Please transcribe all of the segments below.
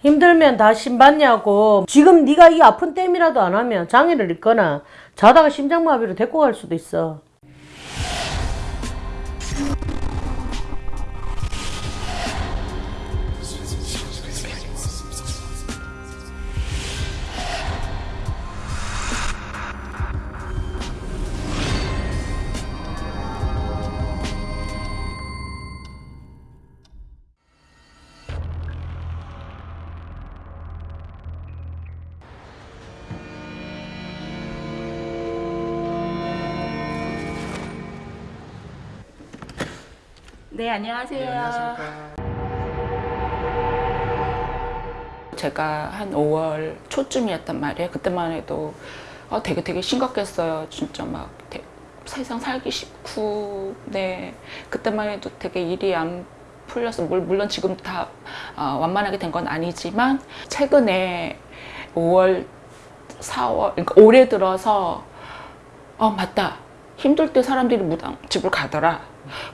힘들면 다 신받냐고. 지금 네가 이 아픈 땜이라도 안 하면 장애를 입거나 자다가 심장마비로 데리고 갈 수도 있어 네, 안녕하세요. 제가 한 5월 초쯤이었단 말이에요. 그때만 해도 아, 되게 되게 심각했어요. 진짜 막 대- 세상 살기 싫고, 네. 그때만 해도 되게 일이 안 풀려서, 물- 물론 지금 다 아, 완만하게 된 건 아니지만, 최근에 5월, 4월, 그러니까 올해 들어서, 어, 맞다. 힘들 때 사람들이 무당 집을 가더라.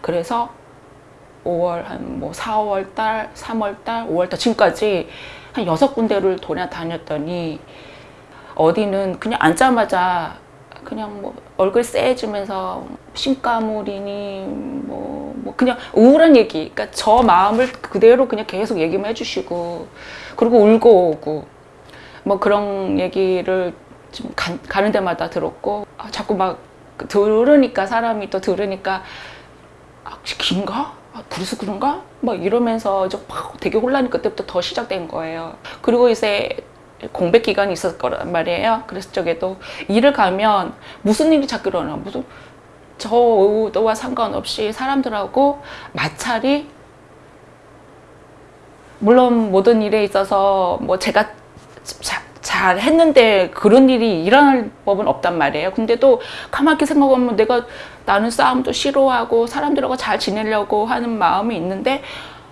그래서 5월 한 뭐 4월 달, 3월 달, 5월 달 지금까지 한 여섯 군데를 돌아다녔더니 어디는 그냥 앉자마자 그냥 뭐 얼굴 쎄해지면서 신가물이니 뭐, 뭐 그냥 우울한 얘기 그러니까 저 마음을 그대로 그냥 계속 얘기만 해주시고 그리고 울고 오고 뭐 그런 얘기를 좀 가, 가는 데마다 들었고 아, 자꾸 막 들으니까 사람이 또 들으니까 아, 긴가? 아, 그래서 그런가? 막 이러면서 이제 막 되게 혼란이 그때부터 더 시작된 거예요. 그리고 이제 공백 기간이 있었을 거란 말이에요. 그래서 저게도 일을 가면 무슨 일이 자꾸 일어나 무슨 저 의도와 상관없이 사람들하고 마찰이 물론 모든 일에 있어서 뭐 제가 자- 잘 했는데 그런 일이 일어날 법은 없단 말이에요. 근데도 가만히 생각하면 내가 나는 싸움도 싫어하고 사람들하고 잘 지내려고 하는 마음이 있는데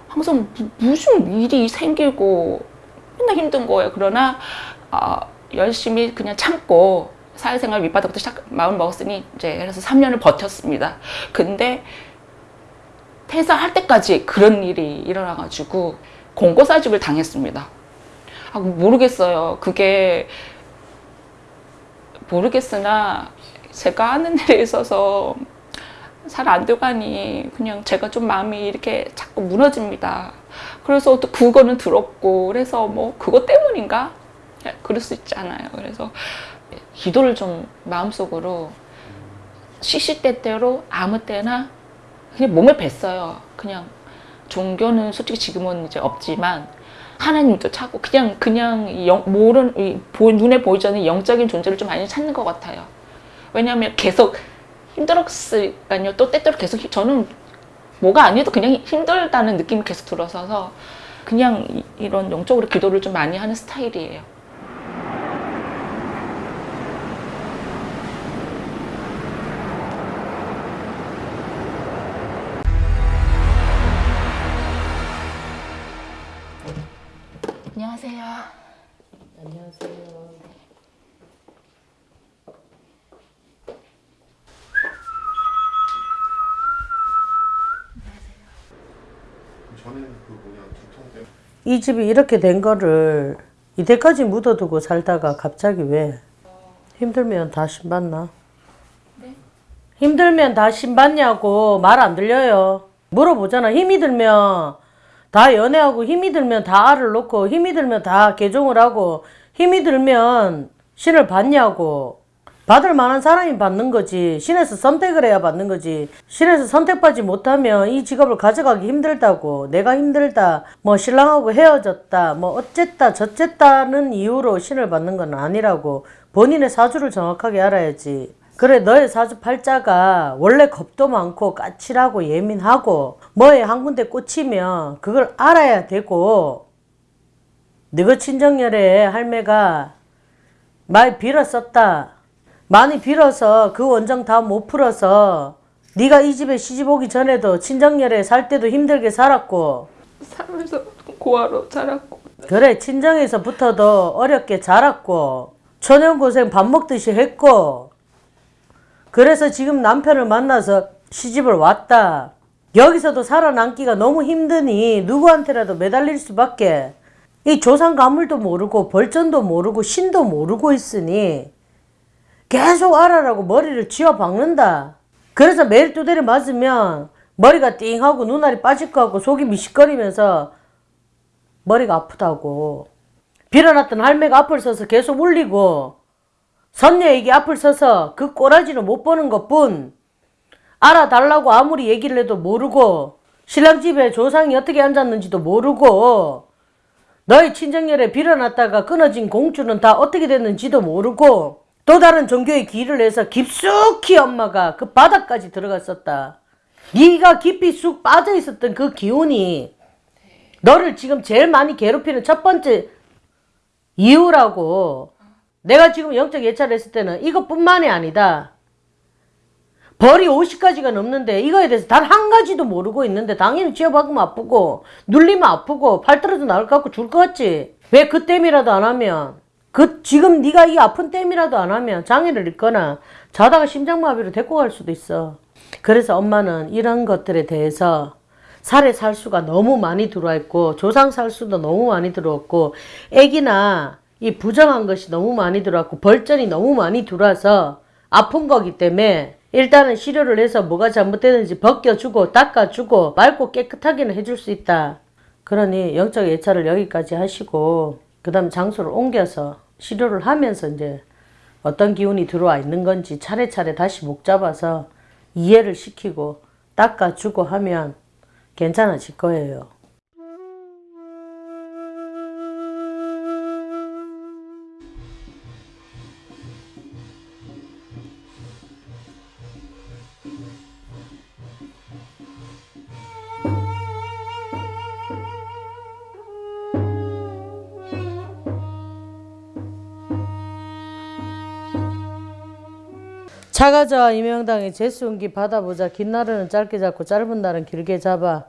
항상 무- 무슨 일이 생기고 맨날 힘든 거예요. 그러나 어, 열심히 그냥 참고 사회생활 밑바닥부터 시작 마음 먹었으니 이제 그래서 3년을 버텼습니다. 근데 퇴사할 때까지 그런 일이 일어나가지고 공고사직을 당했습니다. 아, 모르겠어요. 그게 모르겠으나 제가 하는 일에 있어서 잘 안 돼가니 그냥 제가 좀 마음이 이렇게 자꾸 무너집니다. 그래서 또 그거는 들었고 그래서 뭐 그것 때문인가? 그럴 수 있잖아요. 그래서 기도를 좀 마음속으로 시시때때로 아무 때나 그냥 몸에 뱄어요. 그냥 종교는 솔직히 지금은 이제 없지만 하나님도 찾고 그냥 그냥 이 영, 보, 눈에 보이지 않는 영적인 존재를 좀 많이 찾는 것 같아요. 왜냐하면 계속 힘들었으니까요. 또 때때로 계속 히- 저는 뭐가 아니어도 그냥 힘들다는 느낌이 계속 들어서서 그냥 이- 이런 영적으로 기도를 좀 많이 하는 스타일이에요. 안녕하세요. 안녕하세요 이 집이 이렇게 된 거를 이때까지 묻어두고 살다가 갑자기 왜 힘들면 다 신받나? 힘들면 다 신받냐고 말 안 들려요. 물어보잖아. 힘이 들면 다 연애하고 힘이 들면 다 알을 놓고 힘이 들면 다 개종을 하고 힘이 들면 신을 받냐고. 받을 만한 사람이 받는 거지. 신에서 선택을 해야 받는 거지. 신에서 선택받지 못하면 이 직업을 가져가기 힘들다고. 내가 힘들다. 뭐 신랑하고 헤어졌다. 뭐 어쨌다 저쨌다는 이유로 신을 받는 건 아니라고. 본인의 사주를 정확하게 알아야지. 그래 너의 사주 팔자가 원래 겁도 많고 까칠하고 예민하고 뭐에 한 군데 꽂히면 그걸 알아야 되고 너가 친정열에 할매가 많이 빌었었다. 많이 빌어서 그 원정 다 못 풀어서 네가 이 집에 시집 오기 전에도 친정열에 살 때도 힘들게 살았고. 살면서 고아로 자랐고. 그래 친정에서부터도 어렵게 자랐고. 초년고생 밥 먹듯이 했고. 그래서 지금 남편을 만나서 시집을 왔다. 여기서도 살아남기가 너무 힘드니 누구한테라도 매달릴 수밖에. 이 조상 가물도 모르고 벌전도 모르고 신도 모르고 있으니 계속 알아라고 머리를 쥐어 박는다. 그래서 매일 두드려 맞으면 머리가 띵하고 눈알이 빠질 것 같고 속이 미식거리면서 머리가 아프다고. 빌어놨던 할매가 앞을 서서 계속 울리고 선녀에게 앞을 서서 그 꼬라지를 못 보는 것뿐 알아달라고 아무리 얘기를 해도 모르고 신랑 집에 조상이 어떻게 앉았는지도 모르고 너의 친정열에 빌어놨다가 끊어진 공주는 다 어떻게 됐는지도 모르고 또 다른 종교의 길을 해서 깊숙이 엄마가 그 바닥까지 들어갔었다. 네가 깊이 쑥 빠져 있었던 그 기운이 너를 지금 제일 많이 괴롭히는 첫 번째 이유라고. 내가 지금 영적 예찰을 했을 때는 이것뿐만이 아니다. 벌이 50가지가 넘는데 이거에 대해서 단 한 가지도 모르고 있는데 당연히 쥐어박으면 아프고 눌리면 아프고 팔 떨어져 나올 것 같고 죽을 것 같지. 왜 그 땜이라도 안 하면 그 지금 네가 이 아픈 땜이라도 안 하면 장애를 입거나 자다가 심장마비로 데리고 갈 수도 있어. 그래서 엄마는 이런 것들에 대해서 살에 살수가 너무 많이 들어와 있고 조상 살수도 너무 많이 들어왔고 애기나 이 부정한 것이 너무 많이 들어왔고 벌전이 너무 많이 들어와서 아픈 거기 때문에 일단은 치료를 해서 뭐가 잘못되는지 벗겨주고 닦아주고 맑고 깨끗하게는 해줄 수 있다. 그러니 영적 예찰을 여기까지 하시고 그 다음 장소를 옮겨서 치료를 하면서 이제 어떤 기운이 들어와 있는 건지 차례차례 다시 목 잡아서 이해를 시키고 닦아주고 하면 괜찮아질 거예요. 차가자 이명당의 재수운기 받아보자. 긴 날은 짧게 잡고 짧은 날은 길게 잡아.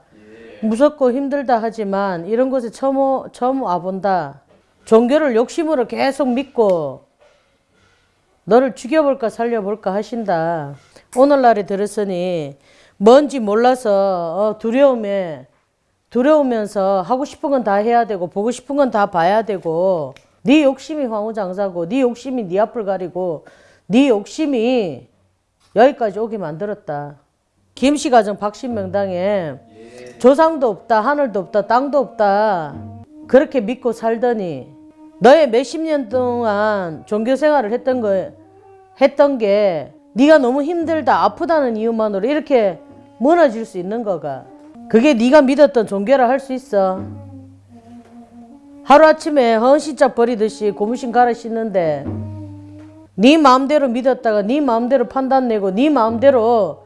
무섭고 힘들다 하지만 이런 곳에 처음, 오- 처음 와본다. 종교를 욕심으로 계속 믿고 너를 죽여볼까 살려볼까 하신다. 오늘날에 들었으니 뭔지 몰라서 어, 두려움에 두려우면서 하고 싶은 건 다 해야 되고 보고 싶은 건 다 봐야 되고 네 욕심이 황후장사고 네 욕심이 네 앞을 가리고 네 욕심이 여기까지 오게 만들었다. 김씨 가정 박씨 명당에 조상도 없다 하늘도 없다 땅도 없다. 그렇게 믿고 살더니 너의 몇십 년 동안 종교 생활을 했던 거 했던 게 네가 너무 힘들다 아프다는 이유만으로 이렇게 무너질 수 있는 거가? 그게 네가 믿었던 종교라 할 수 있어. 하루아침에 헌신짝 버리듯이 고무신 갈아 씻는데 네 마음대로 믿었다가 네 마음대로 판단 내고 네 마음대로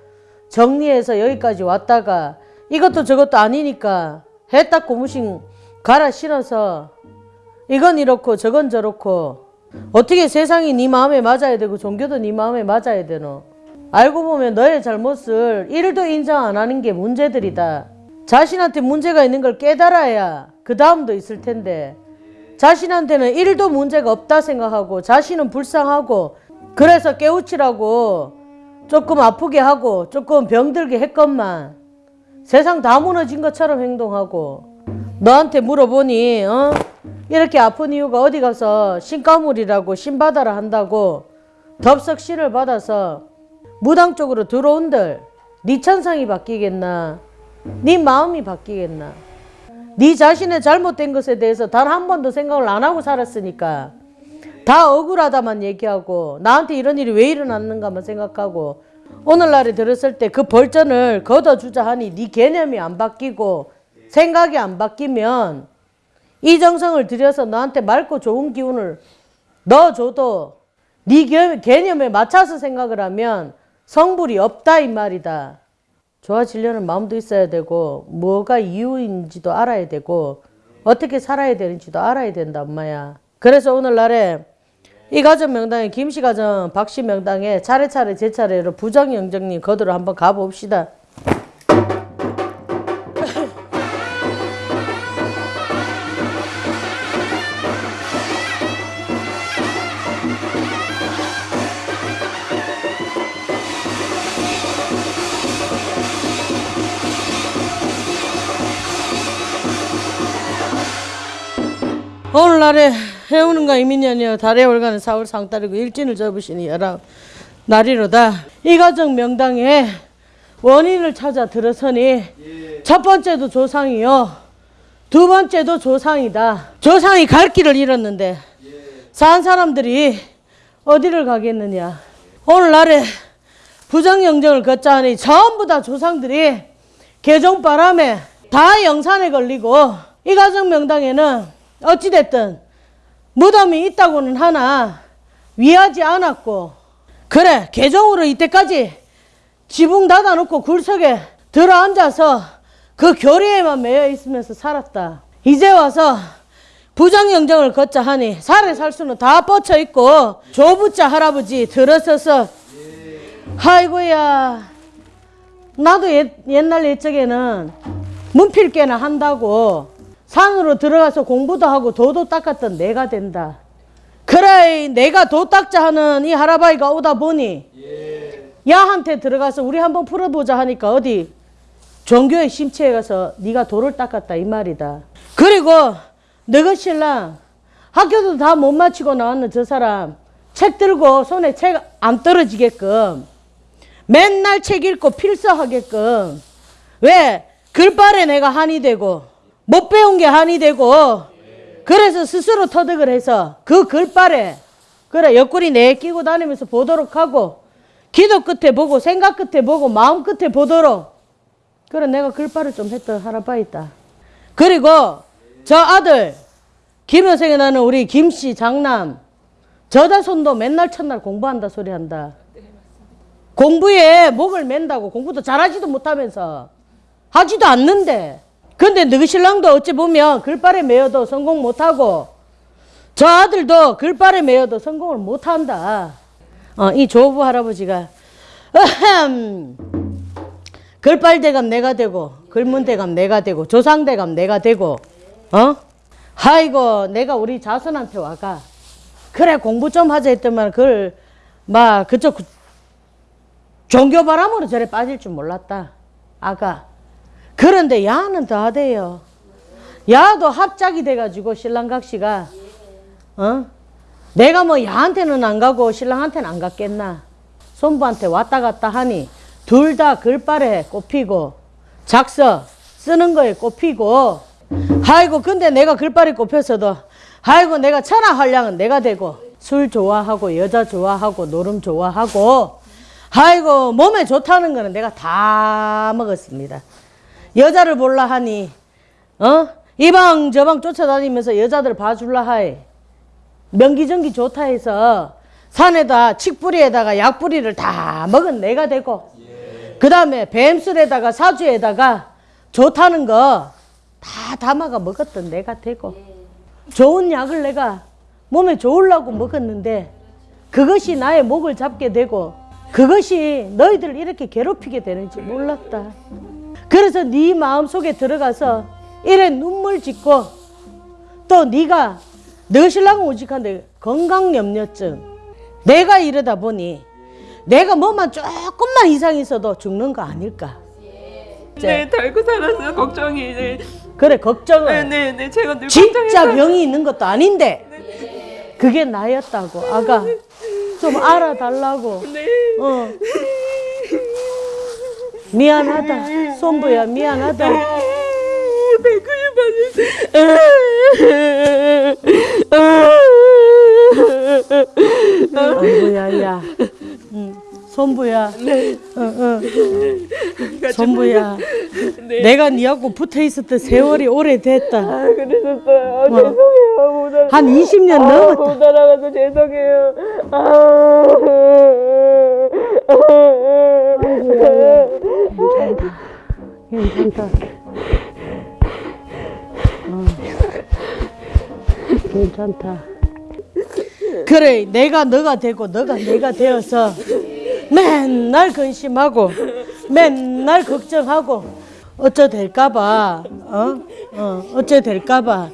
정리해서 여기까지 왔다가 이것도 저것도 아니니까 해딱 고무신 갈아 신어서 이건 이렇고 저건 저렇고 어떻게 세상이 네 마음에 맞아야 되고 종교도 네 마음에 맞아야 되노? 알고 보면 너의 잘못을 1도 인정 안 하는 게 문제들이다. 자신한테 문제가 있는 걸 깨달아야 그 다음도 있을 텐데 자신한테는 1도 문제가 없다 생각하고 자신은 불쌍하고 그래서 깨우치라고 조금 아프게 하고 조금 병들게 했건만 세상 다 무너진 것처럼 행동하고 너한테 물어보니 어? 이렇게 아픈 이유가 어디 가서 신가물이라고 신받아라 한다고 덥석 신을 받아서 무당 쪽으로 들어온들 네 천상이 바뀌겠나 네 마음이 바뀌겠나 네 자신의 잘못된 것에 대해서 단 한 번도 생각을 안 하고 살았으니까 다 억울하다만 얘기하고 나한테 이런 일이 왜 일어났는가만 생각하고 오늘날에 들었을 때 그 벌전을 걷어주자 하니 네 개념이 안 바뀌고 생각이 안 바뀌면 이 정성을 들여서 너한테 맑고 좋은 기운을 넣어줘도 네 개- 개념에 맞춰서 생각을 하면 성불이 없다 이 말이다. 좋아지려는 마음도 있어야 되고 뭐가 이유인지도 알아야 되고 어떻게 살아야 되는지도 알아야 된다 엄마야. 그래서 오늘날에 이 가정 명당에 김씨 가정 박씨 명당에 차례차례 제 차례로 부정 영정님 거두러 한번 가봅시다. 오늘날에 해오는가 이민년이여 달에 올가는 사월 상달이고 일진을 접으시니 여라 날이로다. 이 가정 명당에 원인을 찾아 들어서니 첫 번째도 조상이요. 두 번째도 조상이다. 조상이 갈 길을 잃었는데 산 사람들이 어디를 가겠느냐. 오늘날에 부정영정을 걷자 하니 전부 다 조상들이 개종바람에 다 영산에 걸리고 이 가정 명당에는 어찌됐든 무덤이 있다고는 하나 위하지 않았고 그래 개종으로 이때까지 지붕 닫아놓고 굴속에 들어앉아서 그 교리에만 매여 있으면서 살았다. 이제 와서 부정영정을 걷자 하니 살에 살 수는 다 뻗쳐 있고 조부자 할아버지 들어서서 아이고야 나도 옛, 옛날 옛적에는 문필게나 한다고 산으로 들어가서 공부도 하고 도도 닦았던 내가 된다. 그래 내가 도 닦자 하는 이 할아바이가 오다 보니 야한테 들어가서 우리 한번 풀어보자 하니까 어디 종교의 심취에 가서 네가 도를 닦았다 이 말이다. 그리고 너가 신랑 학교도 다 못 마치고 나왔는 저 사람 책 들고 손에 책 안 떨어지게끔 맨날 책 읽고 필서하게끔 왜 글발에 내가 한이 되고 못 배운 게 한이 되고 그래서 스스로 터득을 해서 그 글발에 그래 옆구리 내 끼고 다니면서 보도록 하고 기도 끝에 보고 생각 끝에 보고 마음 끝에 보도록. 그래 내가 글발을 좀 했던 할아빠 있다. 그리고 저 아들 김여생에 나는 우리 김씨 장남 저자손도 맨날 첫날 공부한다 소리 한다. 공부에 목을 맨다고 공부도 잘하지도 못하면서 하지도 않는데 근데 너희 신랑도 어찌 보면 글발에 매여도 성공 못하고 저 아들도 글발에 매여도 성공을 못한다. 어, 이 조부 할아버지가 글발대감 내가 되고 글문대감 내가 되고 조상대감 내가 되고 어? 아이고 내가 우리 자손한테 와가. 그래 공부 좀 하자 했더만 그걸 막 그쪽 그- 종교 바람으로 저래 빠질 줄 몰랐다. 아가 그런데 야는 더 하대요. 야도 합작이 돼가지고 신랑각 씨가 어? 내가 뭐 야한테는 안 가고 신랑한테는 안 갔겠나? 손부한테 왔다 갔다 하니 둘 다 글발에 꼽히고 작서 쓰는 거에 꼽히고 아이고 근데 내가 글발에 꼽혔어도 아이고 내가 천하활량은 내가 되고 술 좋아하고 여자 좋아하고 노름 좋아하고 아이고 몸에 좋다는 거는 내가 다 먹었습니다 여자를 볼라 하니 어? 이방 저방 쫓아다니면서 여자들 봐줄라 하이 명기정기 좋다 해서 산에다 칡뿌리에다가 약뿌리를 다 먹은 내가 되고 그 다음에 뱀술에다가 사주에다가 좋다는 거 다 담아가 먹었던 내가 되고 좋은 약을 내가 몸에 좋으려고 먹었는데 그것이 나의 목을 잡게 되고 그것이 너희들을 이렇게 괴롭히게 되는지 몰랐다. 그래서 네 마음속에 들어가서 이래 눈물 짓고 또 네가 너 신랑은 오직한데 건강염려증. 내가 이러다 보니 내가 뭐만 조금만 이상 있어도 죽는 거 아닐까? 네, 달고 살아서 걱정이 네, 그래 걱정을. 네, 네, 네, 제가 늘 진짜 걱정해서 병이 있는 것도 아닌데. 그게 나였다고 아가. 좀 알아달라고. 네. 어. 미안하다 손부야 미안하다 아이고야 야 응. 손부야 어, 어. 손부야 내가 니하고 붙어 있었던 세월이 오래됐다 아, 그러셨어요. 아, 뭐. 죄송해요. 못 알아. 한 20년 아, 넘었다 못 알아가서 죄송해요. 아. 괜찮다. 어. 괜찮다. 그래, 내가 너가 되고 너가 내가 되어서 맨날 근심하고 맨날 걱정하고 어쩌 될까봐, 어, 어, 어쩌 될까봐,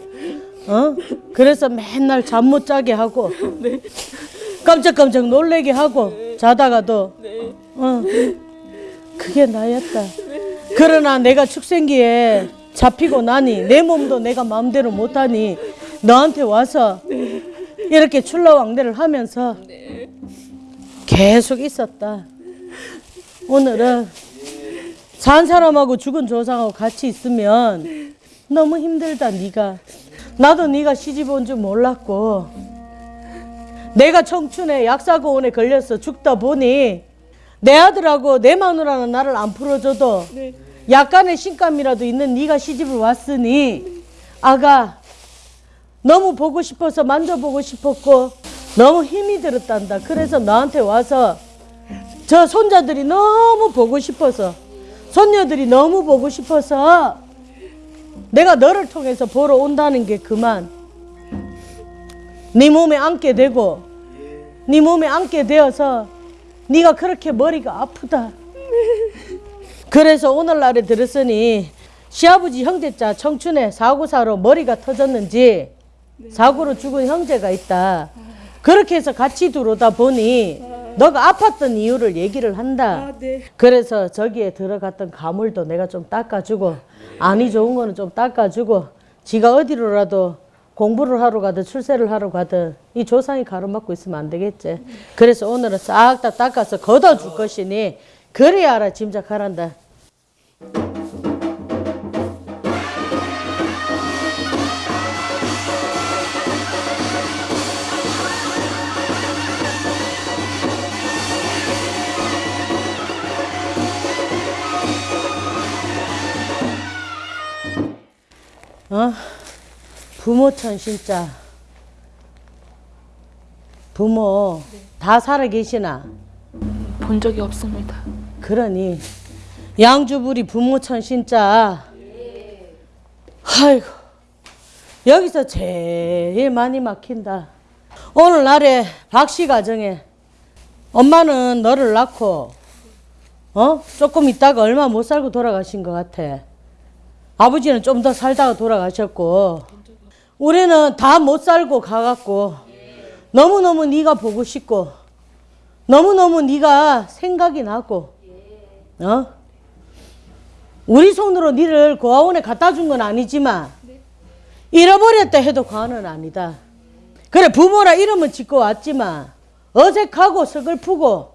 어, 그래서 맨날 잠 못 자게 하고 깜짝깜짝 놀래게 하고 자다가도, 어, 그게 나였다. 그러나 내가 축생기에 잡히고 나니 내 몸도 내가 마음대로 못하니 너한테 와서 이렇게 출라왕래를 하면서 계속 있었다. 오늘은 산 사람하고 죽은 조상하고 같이 있으면 너무 힘들다 네가. 나도 네가 시집 온 줄 몰랐고 내가 청춘에 약사고원에 걸려서 죽다 보니 내 아들하고 내 마누라는 나를 안 풀어줘도 약간의 신감이라도 있는 네가 시집을 왔으니 아가 너무 보고 싶어서 만져보고 싶었고 너무 힘이 들었단다. 그래서 너한테 와서 저 손자들이 너무 보고 싶어서 손녀들이 너무 보고 싶어서 내가 너를 통해서 보러 온다는 게 그만 네 몸에 안게 되고 네 몸에 안게 되어서 네가 그렇게 머리가 아프다. 그래서 오늘날에 들었으니 시아버지 형제자 청춘에 사고사로 머리가 터졌는지 사고로 죽은 형제가 있다. 그렇게 해서 같이 들어오다 보니 너가 아팠던 이유를 얘기를 한다. 그래서 저기에 들어갔던 가물도 내가 좀 닦아주고 안이 좋은 거는 좀 닦아주고 지가 어디로라도 공부를 하러 가든 출세를 하러 가든 이 조상이 가로막고 있으면 안 되겠지. 그래서 오늘은 싹 다 닦아서 걷어줄 것이니 그래야 알아 짐작하란다. 어? 부모천 진짜 부모 다 살아 계시나? 본 적이 없습니다. 그러니 양주부리 부모천 진짜 아이고 여기서 제일 많이 막힌다. 오늘날에 박씨 가정에 엄마는 너를 낳고 어? 조금 있다가 얼마 못 살고 돌아가신 것 같아. 아버지는 좀 더 살다가 돌아가셨고 우리는 다 못 살고 가갖고 너무너무 네가 보고 싶고 너무너무 네가 생각이 나고 어? 우리 손으로 니를 고아원에 갖다 준 건 아니지만 잃어버렸다 해도 과언은 아니다. 그래 부모라 이름은 짓고 왔지만 어색하고 서글프고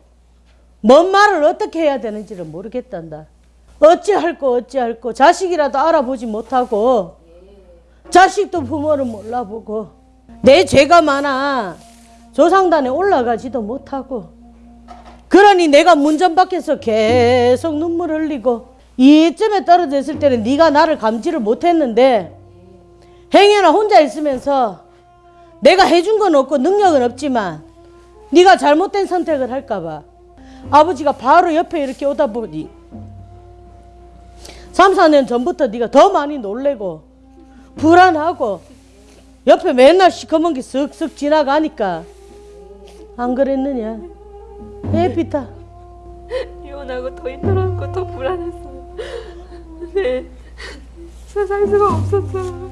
뭔 말을 어떻게 해야 되는지를 모르겠단다. 어찌할 거 어찌할 거 자식이라도 알아보지 못하고 자식도 부모를 몰라보고 내 죄가 많아 조상단에 올라가지도 못하고 그러니 내가 문전 밖에서 계속 눈물 흘리고 이쯤에 떨어져 있을 때는 네가 나를 감지를 못했는데 행여나 혼자 있으면서 내가 해준 건 없고 능력은 없지만 네가 잘못된 선택을 할까 봐 아버지가 바로 옆에 이렇게 오다 보니 3, 4년 전부터 네가 더 많이 놀래고 불안하고 옆에 맨날 시커먼 게 쓱쓱 지나가니까 안 그랬느냐 에피타 이혼하고 더 힘들었고 더 불안했어요. 네. 살 수가 없었어요.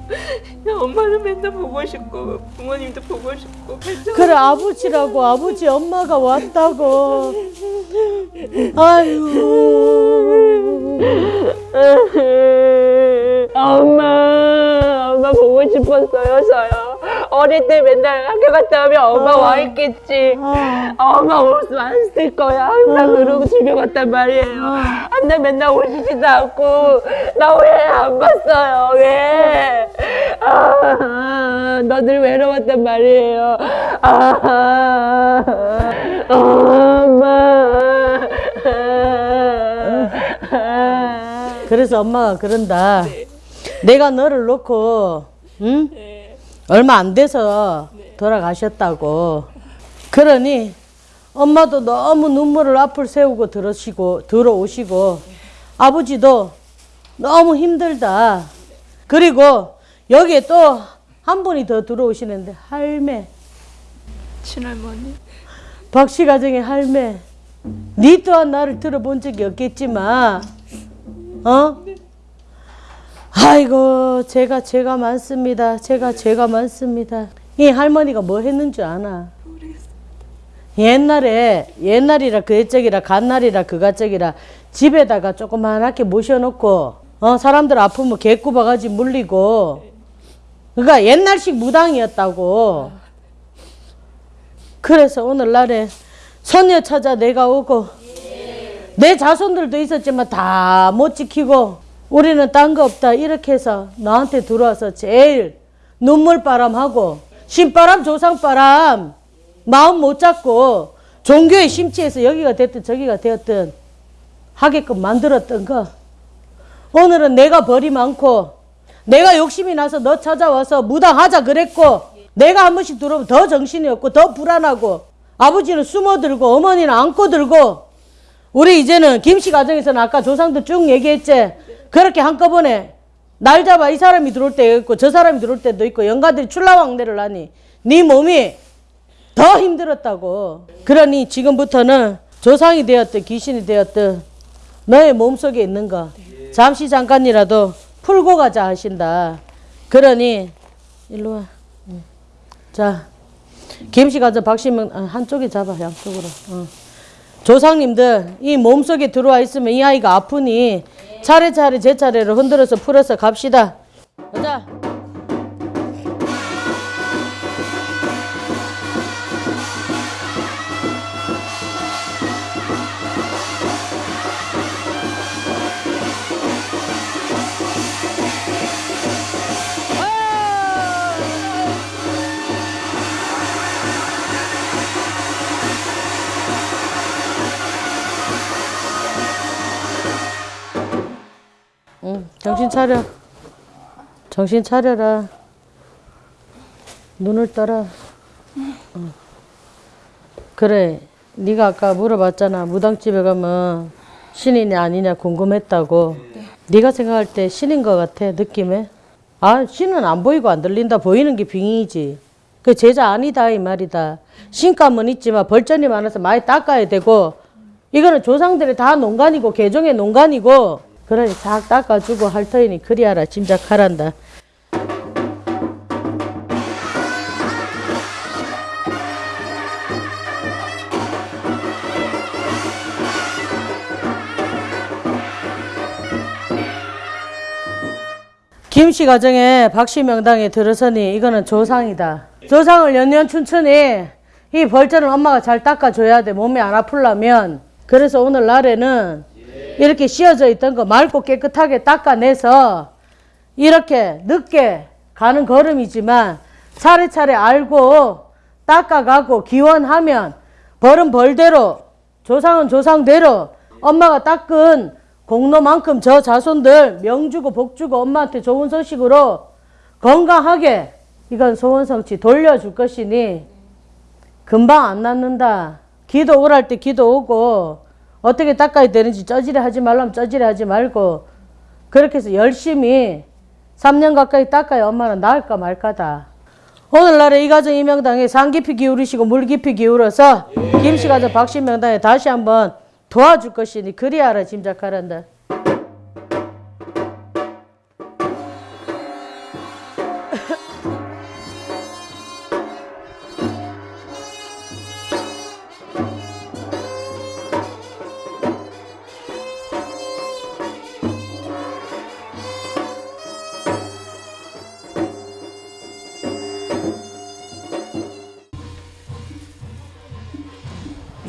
그냥 엄마는 맨날 보고 싶고 부모님도 보고 싶고 그래 아버지라고 아버지 엄마가 왔다고 아유 엄마 엄마 보고 싶었어요 저요 어릴 때 맨날 학교 갔다 오면 엄마 와 있겠지. 엄마 옷 많았을 거야. 항상 그러고 집에 갔단 말이에요. 근데 맨날 오시지도 않고 나 왜 안 봤어요? 왜? 아, 너들 외로웠단 말이에요. 아, 엄마. 그래서 엄마가 그런다. 내가 너를 놓고 응? 얼마 안 돼서 돌아가셨다고 그러니 엄마도 너무 눈물을 앞을 세우고 들으시고 들어오시고 아버지도 너무 힘들다 그리고 여기에 또 한 분이 더 들어오시는데 할매 친할머니. 박씨 가정의 할매, 네 또한 나를 들어본 적이 없겠지만, 어? 아이고, 제가 죄가 많습니다. 제가 죄가 많습니다. 이 할머니가 뭐 했는 줄 아나? 옛날에, 옛날이라 그 옛적이라 갓날이라 그갓적이라 집에다가 조그만하게 모셔놓고, 어, 사람들 아프면 개꾸바가지 물리고, 그러니까 옛날식 무당이었다고. 그래서 오늘날에 손녀 찾아 내가 오고 내 자손들도 있었지만 다 못 지키고 우리는 딴 거 없다. 이렇게 해서 나한테 들어와서 제일 눈물바람하고 신바람 조상바람 마음 못 잡고 종교에 심취해서 여기가 됐든 저기가 되었든 하게끔 만들었던 거. 오늘은 내가 벌이 많고 내가 욕심이 나서 너 찾아와서 무당하자 그랬고 내가 한 번씩 들어오면 더 정신이 없고 더 불안하고 아버지는 숨어들고 어머니는 안고 들고 우리 이제는 김씨 가정에서는 아까 조상들 쭉 얘기했지 그렇게 한꺼번에 날 잡아 이 사람이 들어올 때 있고 저 사람이 들어올 때도 있고 영가들이 출라왕래를 하니 네 몸이 더 힘들었다고. 그러니 지금부터는 조상이 되었든 귀신이 되었든 너의 몸속에 있는 거 잠시 잠깐이라도 풀고 가자 하신다. 그러니 일로 와. 응. 자 김씨 가서 박씨명 아, 한쪽에 잡아 양쪽으로. 어. 조상님들 이 몸속에 들어와 있으면 이 아이가 아프니 차례차례 제 차례로 흔들어서 풀어서 갑시다 정신 차려. 정신 차려라. 눈을 떠라. 응. 그래, 네가 아까 물어봤잖아. 무당집에 가면 신이냐 아니냐 궁금했다고. 네. 가 생각할 때 신인 것 같아 느낌에. 아, 신은 안 보이고 안 들린다. 보이는 게 빙이지. 그 제자 아니다 이 말이다. 신감은 있지만 벌전이 많아서 많이 닦아야 되고 이거는 조상들이 다 농간이고 개종의 농간이고 그러니 싹 닦아주고 할 터이니 그리하라 짐작하란다. 김씨 가정에 박씨 명당에 들어서니 이거는 조상이다. 조상을 연년 춘천히 이 벌전을 엄마가 잘 닦아줘야 돼. 몸이 안 아플라면. 그래서 오늘 날에는 이렇게 씌어져 있던 거 맑고 깨끗하게 닦아내서 이렇게 늦게 가는 걸음이지만 차례차례 알고 닦아가고 기원하면 벌은 벌대로 조상은 조상대로 엄마가 닦은 공로만큼 저 자손들 명주고 복주고 엄마한테 좋은 소식으로 건강하게 이건 소원성취 돌려줄 것이니 금방 안 낫는다. 기도 오랄 때 기도 오고 어떻게 닦아야 되는지 쩌지레 하지 말라면 쩌지레 하지 말고 그렇게 해서 열심히 3년 가까이 닦아야 엄마는 나을까 말까다. 오늘날에 이 가정 이명당에 산 깊이 기울이시고 물 깊이 기울어서 김씨 가정 박씨 명당에 다시 한번 도와줄 것이니 그리하라 짐작하란다.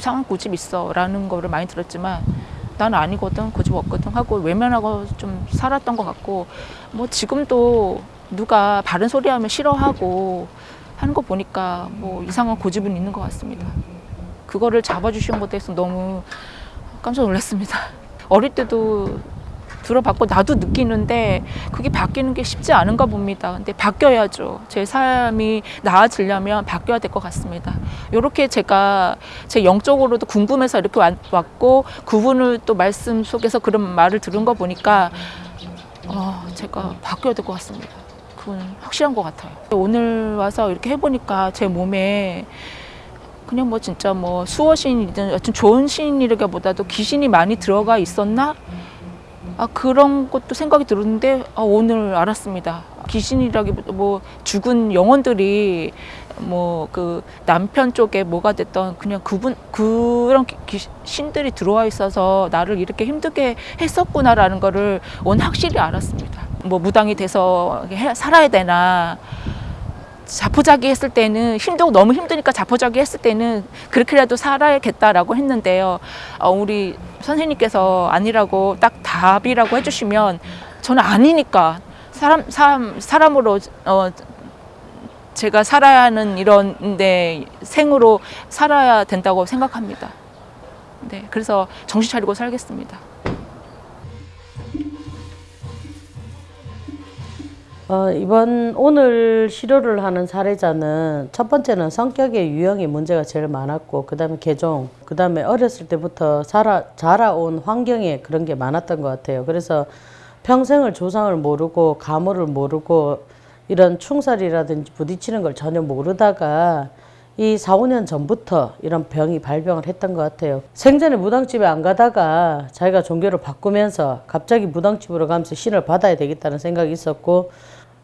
이상한 고집 있어 라는 거를 많이 들었지만 나는 아니거든 고집 없거든 하고 외면하고 좀 살았던 것 같고 뭐 지금도 누가 바른 소리 하면 싫어하고 하는 거 보니까 뭐 이상한 고집은 있는 것 같습니다. 그거를 잡아주신 것에 대해서 너무 깜짝 놀랐습니다. 어릴 때도 들어봤고 나도 느끼는데 그게 바뀌는 게 쉽지 않은가 봅니다. 근데 바뀌어야죠. 제 삶이 나아지려면 바뀌어야 될 것 같습니다. 이렇게 제가 제 영적으로도 궁금해서 이렇게 왔- 왔고 그분을 또 말씀 속에서 그런 말을 들은 거 보니까 어, 제가 바뀌어야 될 것 같습니다. 그건 확실한 것 같아요. 오늘 와서 이렇게 해보니까 제 몸에 그냥 뭐 진짜 뭐 수호신이든 여튼 좋은 신이라기보다도 귀신이 많이 들어가 있었나? 아 그런 것도 생각이 들었는데 아, 오늘 알았습니다. 귀신이라기보다 뭐 죽은 영혼들이 뭐 그 남편 쪽에 뭐가 됐던 그냥 그분 그런 기- 귀- 신들이 들어와 있어서 나를 이렇게 힘들게 했었구나라는 거를 오늘 확실히 알았습니다. 뭐 무당이 돼서 해- 살아야 되나 자포자기 했을 때는 힘도 너무 힘드니까 자포자기 했을 때는 그렇게라도 살아야겠다라고 했는데요. 어, 우리 선생님께서 아니라고 딱 답이라고 해주시면 저는 아니니까 사람 사람 사람으로 어, 제가 살아야 하는 이런데 생으로 살아야 된다고 생각합니다. 네, 그래서 정신 차리고 살겠습니다. 어, 이번 오늘 시료를 하는 사례자는 첫 번째는 성격의 유형이 문제가 제일 많았고 그 다음에 개종 그 다음에 어렸을 때부터 자라, 자라온 환경에 그런 게 많았던 것 같아요. 그래서 평생을 조상을 모르고 가물을 모르고 이런 충살이라든지 부딪히는 걸 전혀 모르다가 이 4, 5년 전부터 이런 병이 발병을 했던 것 같아요. 생전에 무당집에 안 가다가 자기가 종교를 바꾸면서 갑자기 무당집으로 가면서 신을 받아야 되겠다는 생각이 있었고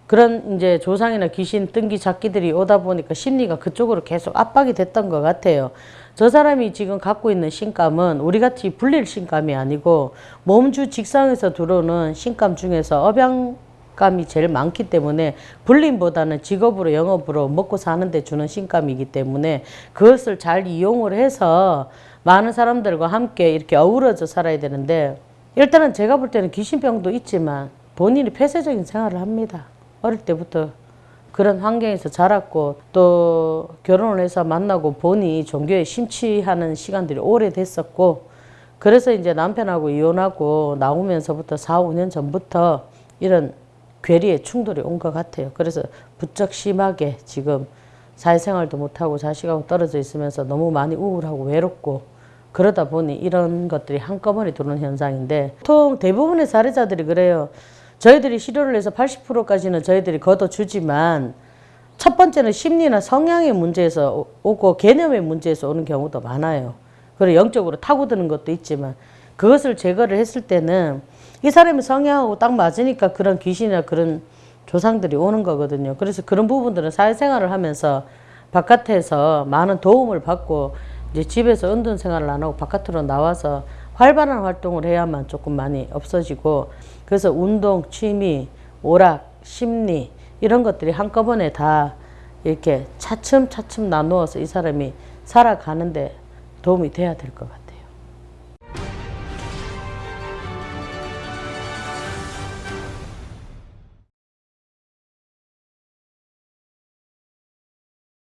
그런 이제 조상이나 귀신 뜬기 잡기들이 오다 보니까 심리가 그쪽으로 계속 압박이 됐던 것 같아요. 저 사람이 지금 갖고 있는 신감은 우리 같이 불릴 신감이 아니고 몸주 직상에서 들어오는 신감 중에서 업양 감이 제일 많기 때문에 불림보다는 직업으로 영업으로 먹고 사는 데 주는 신감이기 때문에 그것을 잘 이용을 해서 많은 사람들과 함께 이렇게 어우러져 살아야 되는데 일단은 제가 볼 때는 귀신병도 있지만 본인이 폐쇄적인 생활을 합니다. 어릴 때부터 그런 환경에서 자랐고 또 결혼을 해서 만나고 보니 종교에 심취하는 시간들이 오래됐었고 그래서 이제 남편하고 이혼하고 나오면서부터 4, 5년 전부터 이런 괴리의 충돌이 온 것 같아요. 그래서 부쩍 심하게 지금 사회생활도 못하고 자식하고 떨어져 있으면서 너무 많이 우울하고 외롭고 그러다 보니 이런 것들이 한꺼번에 들어오는 현상인데 보통 대부분의 사례자들이 그래요. 저희들이 치료를 해서 80%까지는 저희들이 걷어주지만 첫 번째는 심리나 성향의 문제에서 오- 오고 개념의 문제에서 오는 경우도 많아요. 그리고 영적으로 타고드는 것도 있지만 그것을 제거를 했을 때는 이 사람의 성향하고 딱 맞으니까 그런 귀신이나 그런 조상들이 오는 거거든요. 그래서 그런 부분들은 사회생활을 하면서 바깥에서 많은 도움을 받고 이제 집에서 은둔 생활을 안 하고 바깥으로 나와서 활발한 활동을 해야만 조금 많이 없어지고 그래서 운동, 취미, 오락, 심리 이런 것들이 한꺼번에 다 이렇게 차츰차츰 나누어서 이 사람이 살아가는데 도움이 돼야 될 것 같아요.